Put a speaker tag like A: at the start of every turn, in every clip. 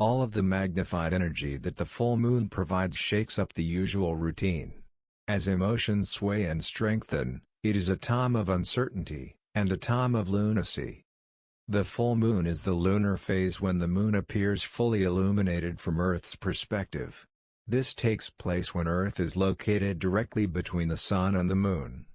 A: All of the magnified energy that the full moon provides shakes up the usual routine. As emotions sway and strengthen, it is a time of uncertainty, and a time of lunacy. The full moon is the lunar phase when the moon appears fully illuminated from Earth's perspective. This takes place when Earth is located directly between the Sun and the Moon.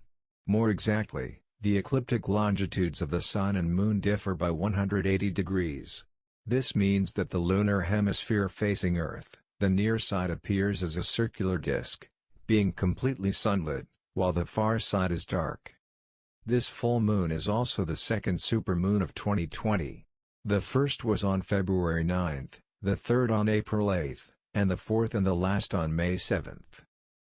A: More exactly, the ecliptic longitudes of the Sun and Moon differ by 180 degrees. This means that the lunar hemisphere facing Earth, the near side appears as a circular disk, being completely sunlit, while the far side is dark. This full moon is also the second supermoon of 2020. The first was on February 9, the third on April 8, and the fourth and the last on May 7.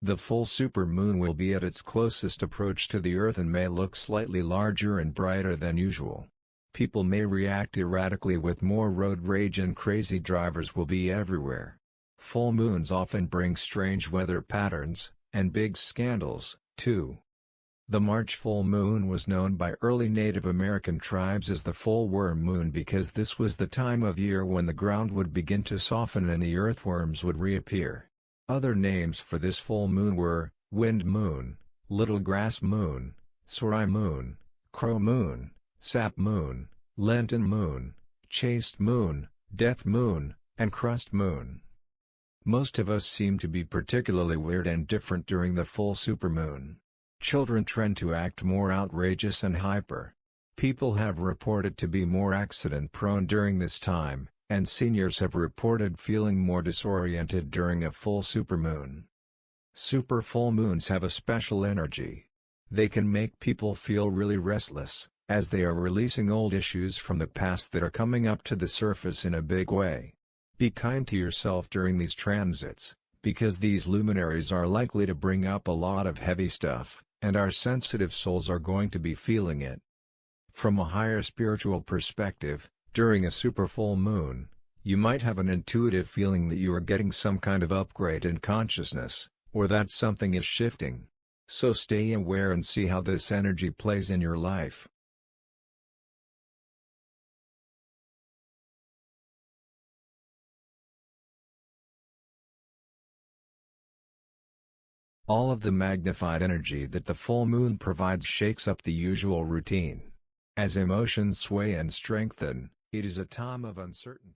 A: The full supermoon will be at its closest approach to the Earth and may look slightly larger and brighter than usual. People may react erratically with more road rage and crazy drivers will be everywhere. Full moons often bring strange weather patterns, and big scandals, too. The March full moon was known by early Native American tribes as the full worm moon because this was the time of year when the ground would begin to soften and the earthworms would reappear. Other names for this full moon were, wind moon, little grass moon, sore eye moon, crow moon, sap moon, lenten moon, chaste moon, death moon, and crust moon. Most of us seem to be particularly weird and different during the full supermoon. Children trend to act more outrageous and hyper. People have reported to be more accident-prone during this time, and seniors have reported feeling more disoriented during a full supermoon. Super full moons have a special energy. They can make people feel really restless, as they are releasing old issues from the past that are coming up to the surface in a big way. Be kind to yourself during these transits, because these luminaries are likely to bring up a lot of heavy stuff, and our sensitive souls are going to be feeling it. From a higher spiritual perspective, during a super full moon, you might have an intuitive feeling that you are getting some kind of upgrade in consciousness, or that something is shifting. So stay aware and see how this energy plays in your life. All of the magnified energy that the full moon provides shakes up the usual routine. As emotions sway and strengthen, it is a time of uncertainty.